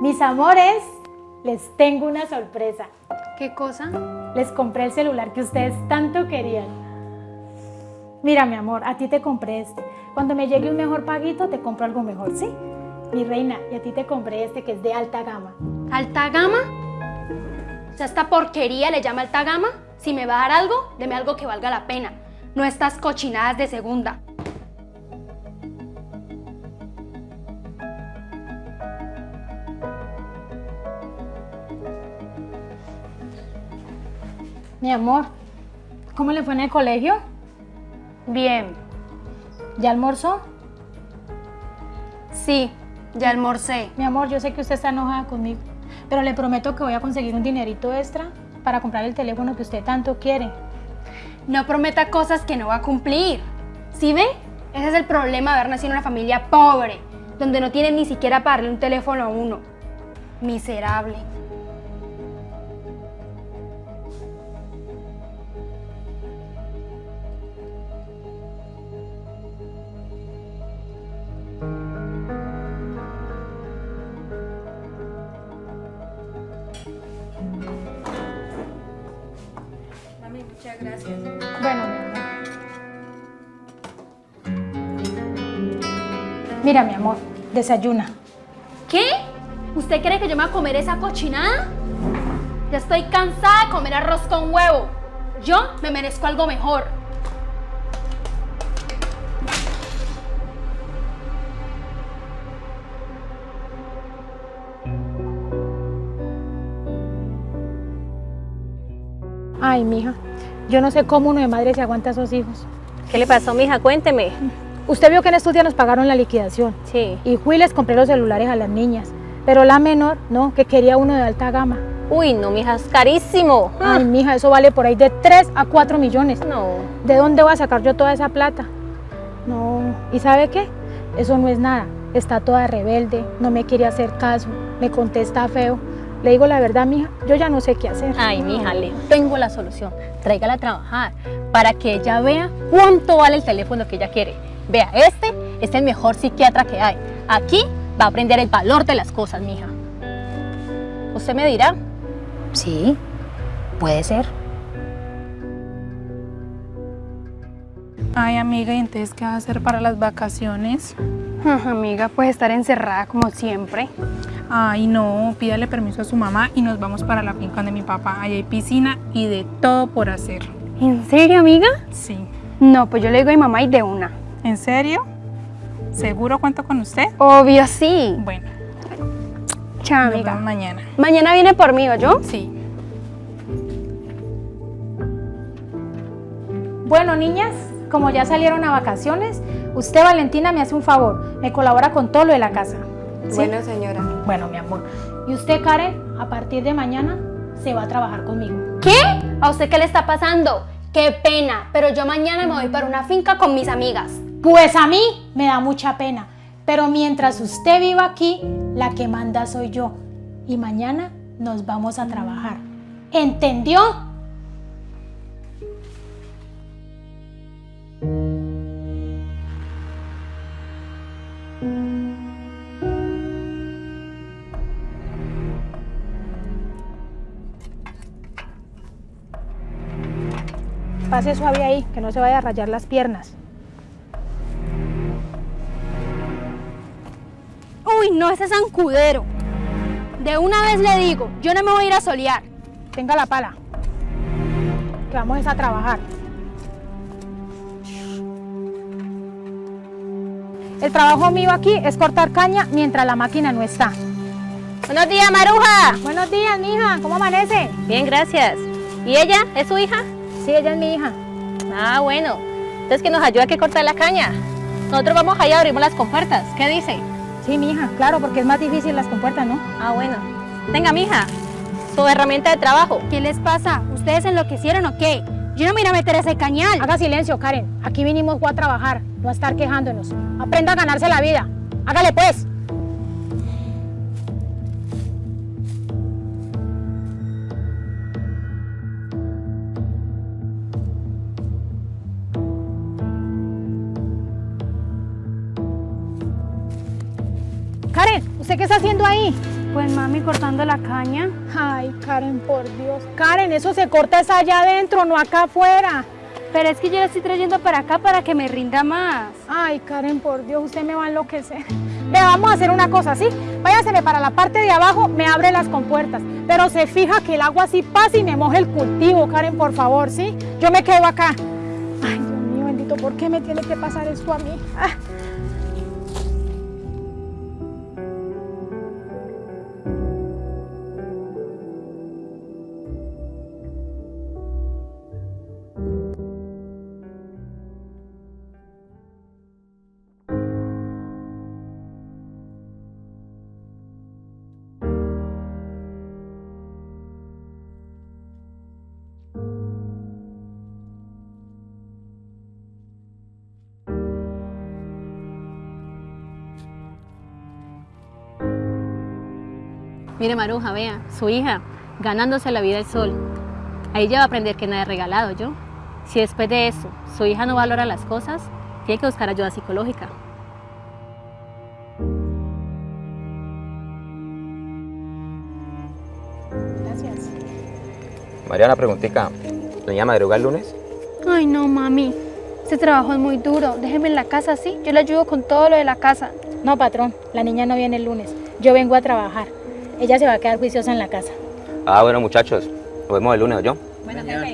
Mis amores, les tengo una sorpresa. ¿Qué cosa? Les compré el celular que ustedes tanto querían. Mira, mi amor, a ti te compré este. Cuando me llegue un mejor paguito, te compro algo mejor, ¿sí? Mi reina, y a ti te compré este que es de alta gama. ¿Alta gama? O sea, esta porquería le llama alta gama. Si me va a dar algo, deme algo que valga la pena. No estas cochinadas de segunda. Mi amor, ¿cómo le fue en el colegio? Bien. ¿Ya almorzó? Sí, ya almorcé. Mi amor, yo sé que usted está enojada conmigo, pero le prometo que voy a conseguir un dinerito extra para comprar el teléfono que usted tanto quiere. No prometa cosas que no va a cumplir. ¿Sí ve? Ese es el problema de haber nacido en una familia pobre, donde no tienen ni siquiera para darle un teléfono a uno. Miserable. Mira, mi amor, desayuna. ¿Qué? ¿Usted cree que yo me voy a comer esa cochinada? Ya estoy cansada de comer arroz con huevo. Yo me merezco algo mejor. Ay, mija, yo no sé cómo uno de madre se aguanta a esos hijos. ¿Qué le pasó, mija? Cuénteme. Usted vio que en estos días nos pagaron la liquidación. Sí. Y fui y les compré los celulares a las niñas. Pero la menor, no, que quería uno de alta gama. Uy, no, mija, es carísimo. Ay, mija, eso vale por ahí de 3 a 4 millones. No. ¿De dónde voy a sacar yo toda esa plata? No, ¿y sabe qué? Eso no es nada. Está toda rebelde, no me quiere hacer caso, me contesta feo. Le digo la verdad, mija, yo ya no sé qué hacer. Ay, mija, le tengo la solución. Tráigala a trabajar para que ella vea cuánto vale el teléfono que ella quiere. Vea, este es el mejor psiquiatra que hay. Aquí va a aprender el valor de las cosas, mija. Usted me dirá. Sí, puede ser. Ay, amiga, ¿y entonces qué vas a hacer para las vacaciones? Amiga, pues estar encerrada como siempre. Ay, no, pídale permiso a su mamá y nos vamos para la finca de mi papá. Allá hay piscina y de todo por hacer. ¿En serio, amiga? Sí. No, pues yo le digo a mi mamá y de una. ¿En serio? ¿Seguro cuento con usted? Obvio sí. Bueno, Chao, nos amiga. vemos mañana. Mañana viene por mí, yo? Sí. Bueno, niñas, como ya salieron a vacaciones, usted, Valentina, me hace un favor. Me colabora con todo lo de la casa. ¿sí? Bueno, señora. Bueno, mi amor. Y usted, Karen, a partir de mañana se va a trabajar conmigo. ¿Qué? ¿A usted qué le está pasando? Qué pena, pero yo mañana me voy para una finca con mis amigas. Pues a mí me da mucha pena. Pero mientras usted viva aquí, la que manda soy yo. Y mañana nos vamos a trabajar. ¿Entendió? Pase suave ahí, que no se vaya a rayar las piernas. Uy, no, ese zancudero. De una vez le digo, yo no me voy a ir a solear. Tenga la pala. Que vamos a trabajar. El trabajo mío aquí es cortar caña mientras la máquina no está. Buenos días, Maruja. Buenos días, mija. ¿Cómo amanece? Bien, gracias. ¿Y ella? ¿Es su hija? Sí, ella es mi hija. Ah, bueno. Entonces que nos ayuda a que cortar la caña. Nosotros vamos allá, abrimos las compuertas. ¿Qué dice? Sí, mi hija. Claro, porque es más difícil las compuertas, ¿no? Ah, bueno. Tenga, mija, su herramienta de trabajo. ¿Qué les pasa? ¿Ustedes enloquecieron o qué? Yo no me voy a meter ese cañal. Haga silencio, Karen. Aquí vinimos a trabajar, no a estar quejándonos. Aprenda a ganarse la vida. Hágale pues. Karen, ¿usted qué está haciendo ahí? Pues mami, cortando la caña. Ay, Karen, por Dios. Karen, eso se corta es allá adentro, no acá afuera. Pero es que yo la estoy trayendo para acá para que me rinda más. Ay, Karen, por Dios, usted me va a enloquecer. Vea, vamos a hacer una cosa, ¿sí? Váyaseme para la parte de abajo, me abre las compuertas. Pero se fija que el agua así pasa y me moje el cultivo, Karen, por favor, ¿sí? Yo me quedo acá. Ay, Dios mío, bendito, ¿por qué me tiene que pasar esto a mí? Ah. Mire Maruja, vea, su hija, ganándose la vida el sol. Ahí ya va a aprender que nada es regalado, ¿yo? Si después de eso su hija no valora las cosas, tiene que buscar ayuda psicológica. Gracias. María, una preguntita. ¿Doña madruga el lunes? Ay, no, mami. Ese trabajo es muy duro. Déjeme en la casa, ¿sí? Yo le ayudo con todo lo de la casa. No, patrón, la niña no viene el lunes. Yo vengo a trabajar. Ella se va a quedar juiciosa en la casa. Ah, bueno, muchachos. Nos vemos el lunes, ¿yo?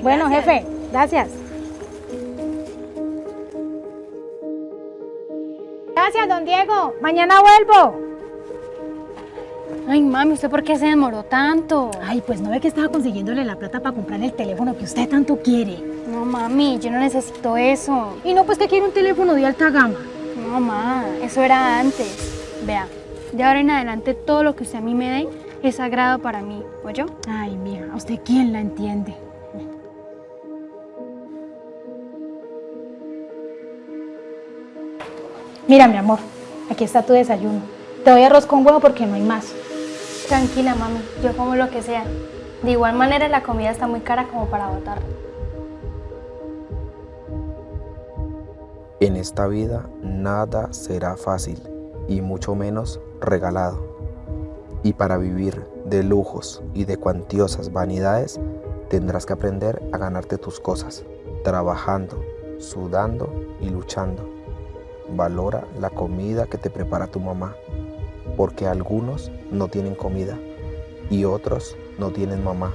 Bueno, jefe, gracias. Gracias, don Diego. Mañana vuelvo. Ay, mami, ¿usted por qué se demoró tanto? Ay, pues no ve que estaba consiguiéndole la plata para comprar el teléfono que usted tanto quiere. No, mami, yo no necesito eso. Y no, pues que quiere un teléfono de alta gama. No, mamá, eso era antes. Vea, de ahora en adelante todo lo que usted a mí me dé es sagrado para mí, ¿oyó? Ay, mija, ¿a usted quién la entiende? Mira, mi amor, aquí está tu desayuno. Te doy arroz con huevo porque no hay más. Tranquila, mami, yo como lo que sea. De igual manera la comida está muy cara como para botar. En esta vida nada será fácil y mucho menos regalado. Y para vivir de lujos y de cuantiosas vanidades tendrás que aprender a ganarte tus cosas, trabajando, sudando y luchando. Valora la comida que te prepara tu mamá, porque algunos no tienen comida y otros no tienen mamá.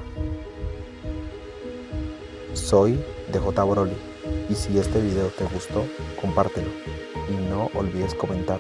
Soy DJ Broly y si este video te gustó, compártelo y no olvides comentar.